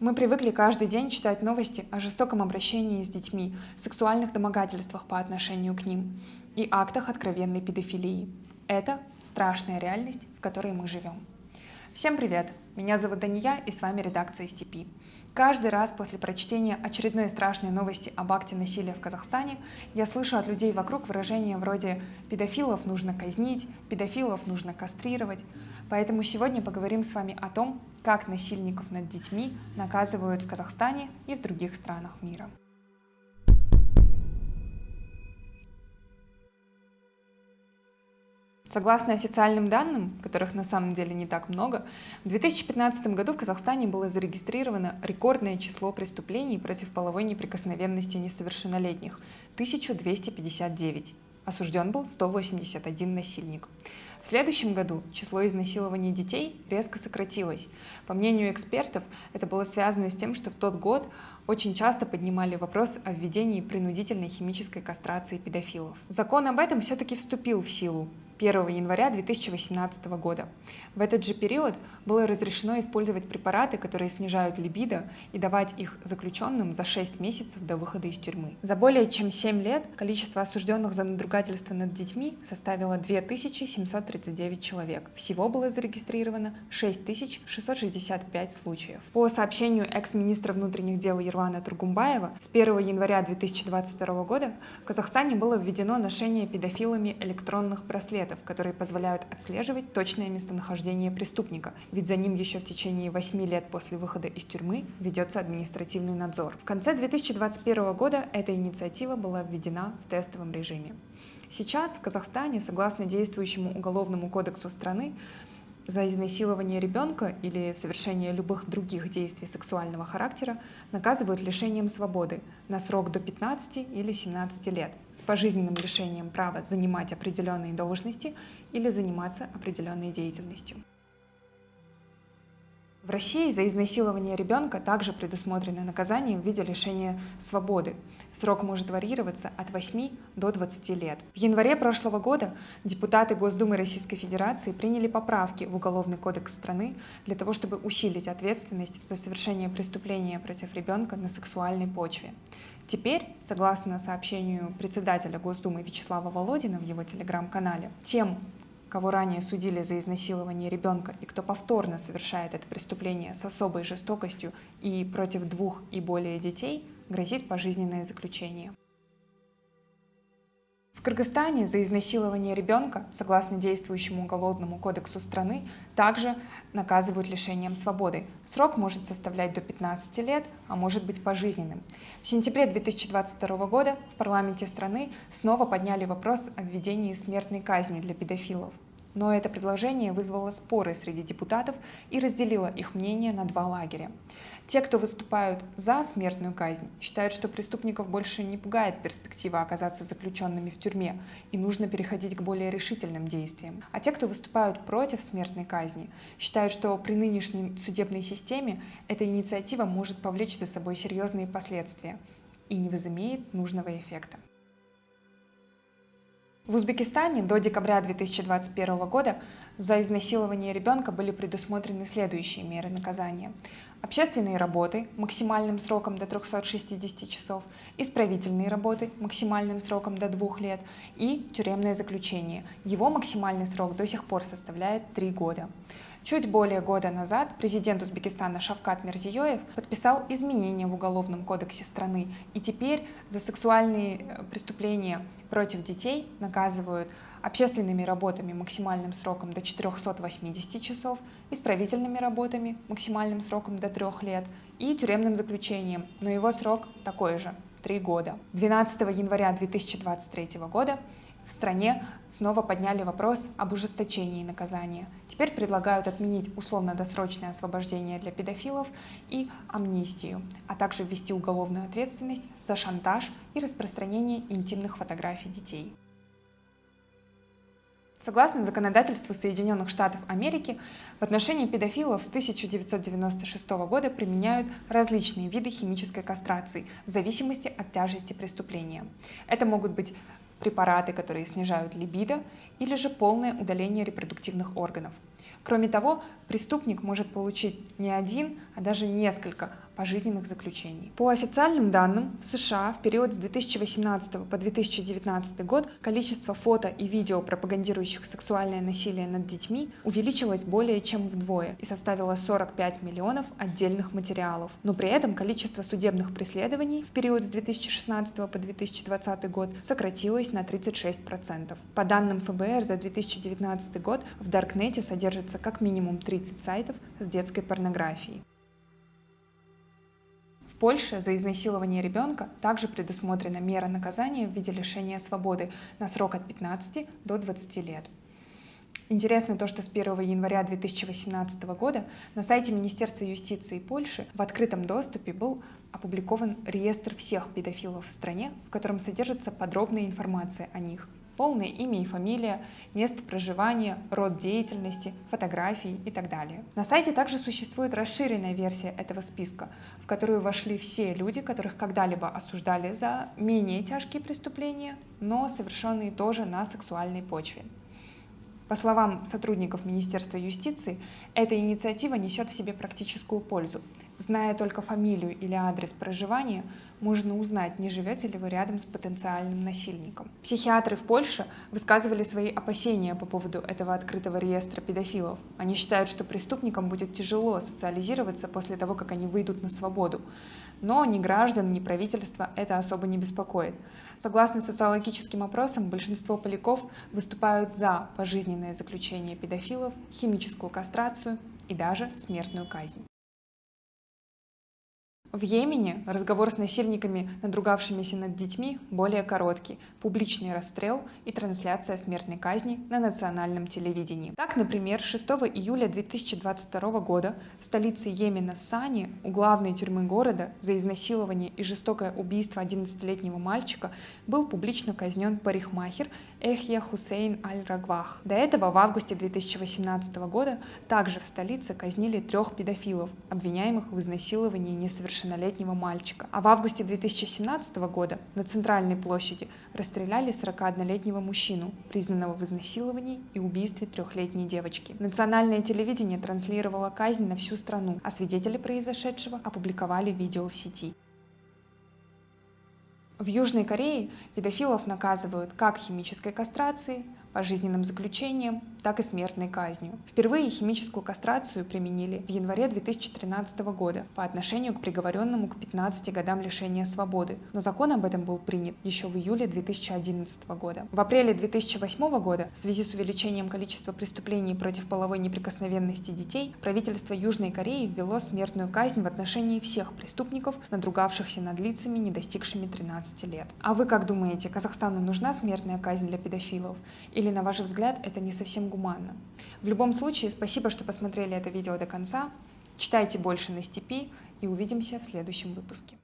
Мы привыкли каждый день читать новости о жестоком обращении с детьми, сексуальных домогательствах по отношению к ним и актах откровенной педофилии. Это страшная реальность, в которой мы живем. Всем привет! Меня зовут Дания и с вами редакция STP. Каждый раз после прочтения очередной страшной новости об акте насилия в Казахстане я слышу от людей вокруг выражения вроде «педофилов нужно казнить», «педофилов нужно кастрировать». Поэтому сегодня поговорим с вами о том, как насильников над детьми наказывают в Казахстане и в других странах мира. Согласно официальным данным, которых на самом деле не так много, в 2015 году в Казахстане было зарегистрировано рекордное число преступлений против половой неприкосновенности несовершеннолетних – 1259. Осужден был 181 насильник. В следующем году число изнасилований детей резко сократилось. По мнению экспертов, это было связано с тем, что в тот год очень часто поднимали вопрос о введении принудительной химической кастрации педофилов. Закон об этом все-таки вступил в силу 1 января 2018 года. В этот же период было разрешено использовать препараты, которые снижают либидо, и давать их заключенным за 6 месяцев до выхода из тюрьмы. За более чем 7 лет количество осужденных за надругательство над детьми составило 2739 человек. Всего было зарегистрировано 6665 случаев. По сообщению экс-министра внутренних дел Ервана Тургумбаева, с 1 января 2022 года в Казахстане было введено ношение педофилами электронных браслетов, браслетов, которые позволяют отслеживать точное местонахождение преступника, ведь за ним еще в течение 8 лет после выхода из тюрьмы ведется административный надзор. В конце 2021 года эта инициатива была введена в тестовом режиме. Сейчас в Казахстане, согласно действующему Уголовному кодексу страны, за изнасилование ребенка или совершение любых других действий сексуального характера наказывают лишением свободы на срок до 15 или 17 лет с пожизненным лишением права занимать определенные должности или заниматься определенной деятельностью. В России за изнасилование ребенка также предусмотрено наказание в виде лишения свободы. Срок может варьироваться от 8 до 20 лет. В январе прошлого года депутаты Госдумы Российской Федерации приняли поправки в Уголовный кодекс страны для того, чтобы усилить ответственность за совершение преступления против ребенка на сексуальной почве. Теперь, согласно сообщению председателя Госдумы Вячеслава Володина в его телеграм-канале, тем, кого ранее судили за изнасилование ребенка и кто повторно совершает это преступление с особой жестокостью и против двух и более детей, грозит пожизненное заключение. В Кыргызстане за изнасилование ребенка, согласно действующему уголовному кодексу страны, также наказывают лишением свободы. Срок может составлять до 15 лет, а может быть пожизненным. В сентябре 2022 года в парламенте страны снова подняли вопрос о введении смертной казни для педофилов. Но это предложение вызвало споры среди депутатов и разделило их мнение на два лагеря. Те, кто выступают за смертную казнь, считают, что преступников больше не пугает перспектива оказаться заключенными в тюрьме, и нужно переходить к более решительным действиям. А те, кто выступают против смертной казни, считают, что при нынешней судебной системе эта инициатива может повлечь за собой серьезные последствия и не возымеет нужного эффекта. В Узбекистане до декабря 2021 года за изнасилование ребенка были предусмотрены следующие меры наказания. Общественные работы максимальным сроком до 360 часов, исправительные работы максимальным сроком до 2 лет и тюремное заключение. Его максимальный срок до сих пор составляет 3 года. Чуть более года назад президент Узбекистана Шавкат Мирзиёев подписал изменения в Уголовном кодексе страны, и теперь за сексуальные э, преступления против детей наказывают общественными работами максимальным сроком до 480 часов, исправительными работами максимальным сроком до 3 лет и тюремным заключением, но его срок такой же – 3 года. 12 января 2023 года в стране снова подняли вопрос об ужесточении наказания. Теперь предлагают отменить условно-досрочное освобождение для педофилов и амнистию, а также ввести уголовную ответственность за шантаж и распространение интимных фотографий детей. Согласно законодательству Соединенных Штатов Америки, в отношении педофилов с 1996 года применяют различные виды химической кастрации в зависимости от тяжести преступления. Это могут быть препараты, которые снижают либидо, или же полное удаление репродуктивных органов. Кроме того, преступник может получить не один, а даже несколько пожизненных заключений. По официальным данным, в США в период с 2018 по 2019 год количество фото и видео, пропагандирующих сексуальное насилие над детьми, увеличилось более чем вдвое и составило 45 миллионов отдельных материалов. Но при этом количество судебных преследований в период с 2016 по 2020 год сократилось на 36%. По данным ФБР за 2019 год в Даркнете содержится как минимум 30 сайтов с детской порнографией. Польше за изнасилование ребенка также предусмотрена мера наказания в виде лишения свободы на срок от 15 до 20 лет. Интересно то, что с 1 января 2018 года на сайте Министерства юстиции Польши в открытом доступе был опубликован реестр всех педофилов в стране, в котором содержится подробная информация о них, полное имя и фамилия, место проживания, род деятельности, фотографии и так далее. На сайте также существует расширенная версия этого списка, в которую вошли все люди, которых когда-либо осуждали за менее тяжкие преступления, но совершенные тоже на сексуальной почве. По словам сотрудников Министерства юстиции, эта инициатива несет в себе практическую пользу. Зная только фамилию или адрес проживания, можно узнать, не живете ли вы рядом с потенциальным насильником. Психиатры в Польше высказывали свои опасения по поводу этого открытого реестра педофилов. Они считают, что преступникам будет тяжело социализироваться после того, как они выйдут на свободу. Но ни граждан, ни правительства это особо не беспокоит. Согласно социологическим опросам, большинство поляков выступают за пожизненное заключение педофилов, химическую кастрацию и даже смертную казнь. В Йемене разговор с насильниками, надругавшимися над детьми, более короткий, публичный расстрел и трансляция смертной казни на национальном телевидении. Так, например, 6 июля 2022 года в столице Йемена Сани у главной тюрьмы города за изнасилование и жестокое убийство 11-летнего мальчика был публично казнен парикмахер Эхья Хусейн Аль-Рагвах. До этого в августе 2018 года также в столице казнили трех педофилов, обвиняемых в изнасиловании несовершеннолетних несовершеннолетнего мальчика. А в августе 2017 года на Центральной площади расстреляли 41-летнего мужчину, признанного в изнасиловании и убийстве трехлетней девочки. Национальное телевидение транслировало казнь на всю страну, а свидетели произошедшего опубликовали видео в сети. В Южной Корее педофилов наказывают как химической кастрацией, пожизненным заключением, так и смертной казнью. Впервые химическую кастрацию применили в январе 2013 года по отношению к приговоренному к 15 годам лишения свободы, но закон об этом был принят еще в июле 2011 года. В апреле 2008 года в связи с увеличением количества преступлений против половой неприкосновенности детей правительство Южной Кореи ввело смертную казнь в отношении всех преступников, надругавшихся над лицами, не достигшими 13 лет. А вы как думаете, Казахстану нужна смертная казнь для педофилов? Или, на ваш взгляд, это не совсем гуманно? В любом случае, спасибо, что посмотрели это видео до конца. Читайте больше на степи и увидимся в следующем выпуске.